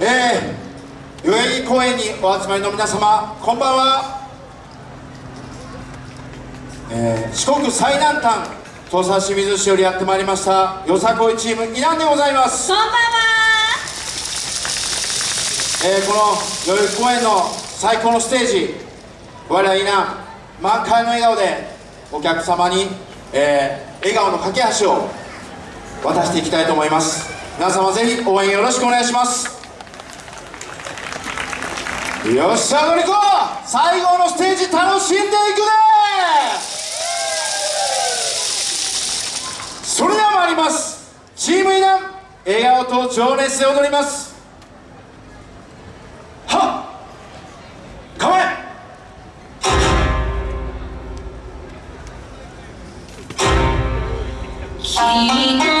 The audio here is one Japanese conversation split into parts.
えー、代々木公園にお集まりの皆様こんばんは、えー、四国最南端土佐清水市よりやってまいりましたよさこいチームイナンでございます。こんばんは。えー、この代々木公園の最高のステージ我らイナン満開の笑顔でお客様に、えー、笑顔の架け橋を渡していきたいと思います。皆様ぜひ応援よろしくお願いしますよっしゃ乗りこ最後のステージ楽しんでいくねそれでは参りますチームイナン笑顔と情熱で踊りますはっ構え君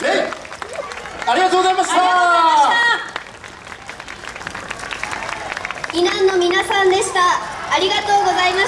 ありがとうございました。イナンの皆さんでした。ありがとうございました。